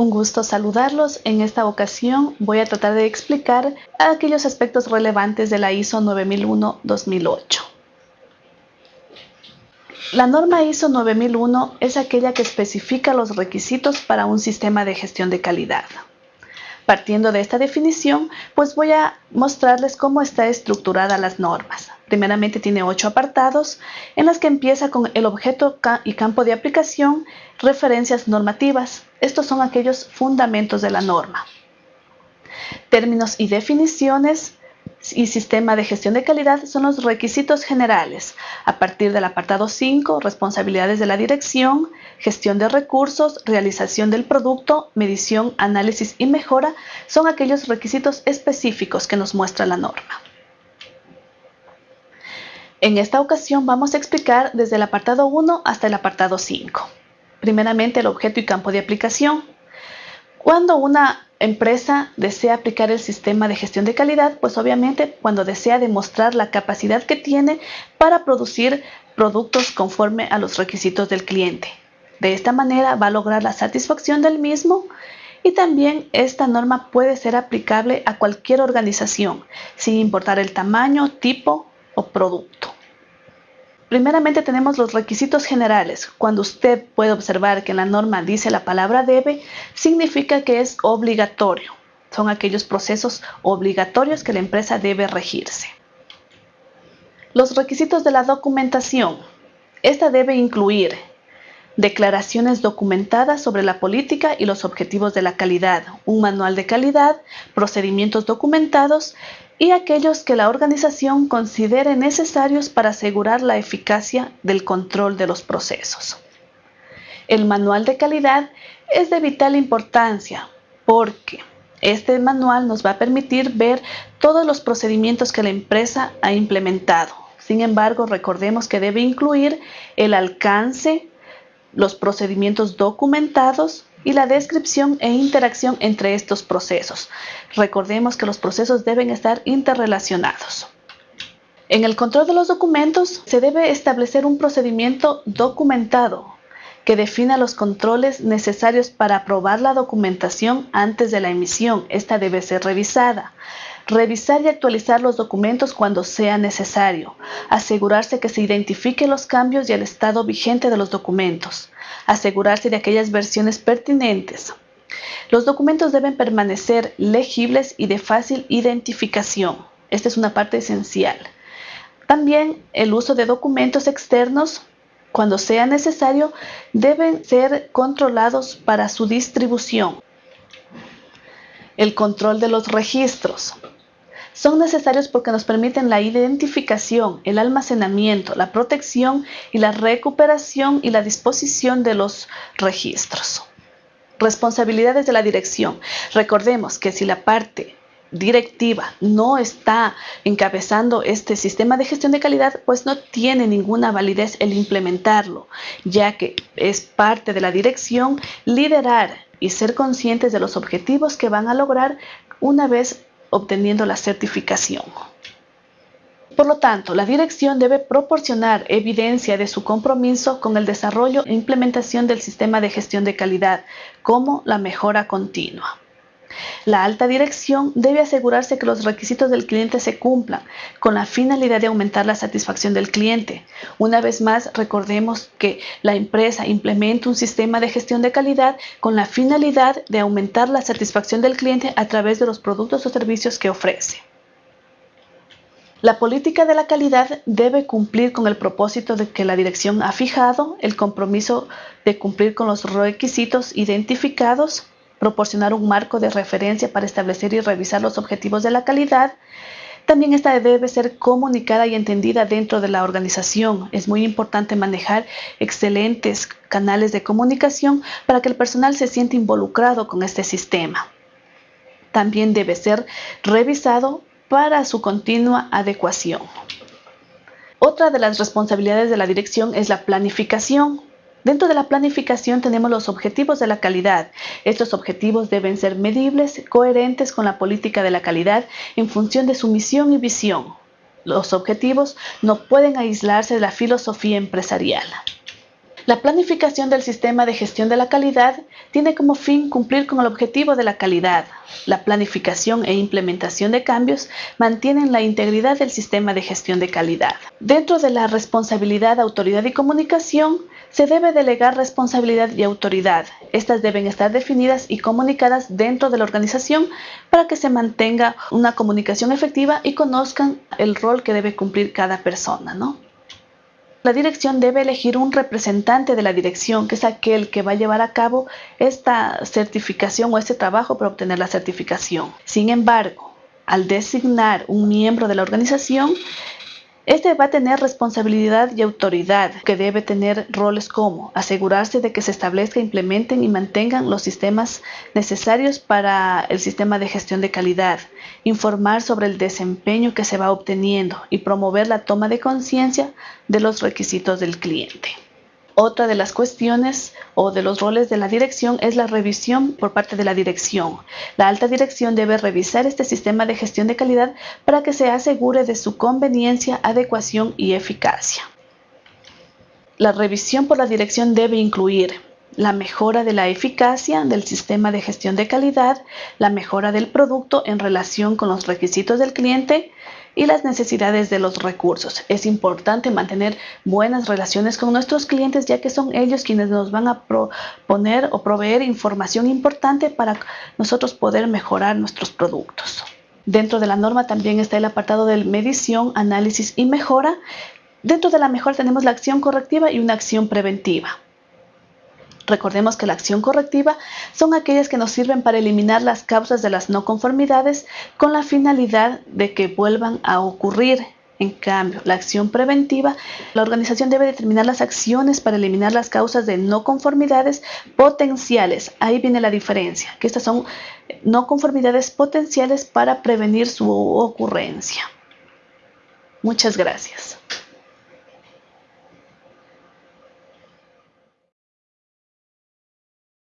Un gusto saludarlos. En esta ocasión voy a tratar de explicar aquellos aspectos relevantes de la ISO 9001-2008. La norma ISO 9001 es aquella que especifica los requisitos para un sistema de gestión de calidad. Partiendo de esta definición, pues voy a mostrarles cómo está estructurada las normas. Primeramente tiene ocho apartados en las que empieza con el objeto y campo de aplicación, referencias normativas. Estos son aquellos fundamentos de la norma. Términos y definiciones, y sistema de gestión de calidad son los requisitos generales. A partir del apartado 5, responsabilidades de la dirección, gestión de recursos, realización del producto, medición, análisis y mejora son aquellos requisitos específicos que nos muestra la norma. En esta ocasión vamos a explicar desde el apartado 1 hasta el apartado 5. Primeramente el objeto y campo de aplicación. Cuando una empresa desea aplicar el sistema de gestión de calidad, pues obviamente cuando desea demostrar la capacidad que tiene para producir productos conforme a los requisitos del cliente. De esta manera va a lograr la satisfacción del mismo y también esta norma puede ser aplicable a cualquier organización, sin importar el tamaño, tipo o producto. Primeramente tenemos los requisitos generales. Cuando usted puede observar que la norma dice la palabra debe, significa que es obligatorio. Son aquellos procesos obligatorios que la empresa debe regirse. Los requisitos de la documentación. Esta debe incluir declaraciones documentadas sobre la política y los objetivos de la calidad, un manual de calidad, procedimientos documentados y aquellos que la organización considere necesarios para asegurar la eficacia del control de los procesos. El manual de calidad es de vital importancia porque este manual nos va a permitir ver todos los procedimientos que la empresa ha implementado. Sin embargo, recordemos que debe incluir el alcance, los procedimientos documentados y la descripción e interacción entre estos procesos. Recordemos que los procesos deben estar interrelacionados. En el control de los documentos se debe establecer un procedimiento documentado que defina los controles necesarios para aprobar la documentación antes de la emisión. Esta debe ser revisada. Revisar y actualizar los documentos cuando sea necesario. Asegurarse que se identifiquen los cambios y el estado vigente de los documentos. Asegurarse de aquellas versiones pertinentes. Los documentos deben permanecer legibles y de fácil identificación. Esta es una parte esencial. También el uso de documentos externos, cuando sea necesario, deben ser controlados para su distribución. El control de los registros. Son necesarios porque nos permiten la identificación, el almacenamiento, la protección y la recuperación y la disposición de los registros. Responsabilidades de la dirección. Recordemos que si la parte directiva no está encabezando este sistema de gestión de calidad, pues no tiene ninguna validez el implementarlo, ya que es parte de la dirección liderar y ser conscientes de los objetivos que van a lograr una vez obteniendo la certificación. Por lo tanto, la dirección debe proporcionar evidencia de su compromiso con el desarrollo e implementación del sistema de gestión de calidad, como la mejora continua. La alta dirección debe asegurarse que los requisitos del cliente se cumplan con la finalidad de aumentar la satisfacción del cliente. Una vez más, recordemos que la empresa implementa un sistema de gestión de calidad con la finalidad de aumentar la satisfacción del cliente a través de los productos o servicios que ofrece. La política de la calidad debe cumplir con el propósito de que la dirección ha fijado, el compromiso de cumplir con los requisitos identificados, proporcionar un marco de referencia para establecer y revisar los objetivos de la calidad. También esta debe ser comunicada y entendida dentro de la organización. Es muy importante manejar excelentes canales de comunicación para que el personal se sienta involucrado con este sistema. También debe ser revisado para su continua adecuación. Otra de las responsabilidades de la dirección es la planificación. Dentro de la planificación tenemos los objetivos de la calidad. Estos objetivos deben ser medibles, coherentes con la política de la calidad en función de su misión y visión. Los objetivos no pueden aislarse de la filosofía empresarial. La planificación del sistema de gestión de la calidad tiene como fin cumplir con el objetivo de la calidad. La planificación e implementación de cambios mantienen la integridad del sistema de gestión de calidad. Dentro de la responsabilidad, autoridad y comunicación, se debe delegar responsabilidad y autoridad. Estas deben estar definidas y comunicadas dentro de la organización para que se mantenga una comunicación efectiva y conozcan el rol que debe cumplir cada persona. ¿no? La dirección debe elegir un representante de la dirección, que es aquel que va a llevar a cabo esta certificación o este trabajo para obtener la certificación. Sin embargo, al designar un miembro de la organización, este va a tener responsabilidad y autoridad, que debe tener roles como asegurarse de que se establezca, implementen y mantengan los sistemas necesarios para el sistema de gestión de calidad, informar sobre el desempeño que se va obteniendo y promover la toma de conciencia de los requisitos del cliente. Otra de las cuestiones o de los roles de la dirección es la revisión por parte de la dirección. La alta dirección debe revisar este sistema de gestión de calidad para que se asegure de su conveniencia, adecuación y eficacia. La revisión por la dirección debe incluir la mejora de la eficacia del sistema de gestión de calidad, la mejora del producto en relación con los requisitos del cliente, y las necesidades de los recursos. Es importante mantener buenas relaciones con nuestros clientes ya que son ellos quienes nos van a proponer o proveer información importante para nosotros poder mejorar nuestros productos. Dentro de la norma también está el apartado de medición, análisis y mejora. Dentro de la mejora tenemos la acción correctiva y una acción preventiva. Recordemos que la acción correctiva son aquellas que nos sirven para eliminar las causas de las no conformidades con la finalidad de que vuelvan a ocurrir. En cambio, la acción preventiva, la organización debe determinar las acciones para eliminar las causas de no conformidades potenciales. Ahí viene la diferencia, que estas son no conformidades potenciales para prevenir su ocurrencia. Muchas gracias.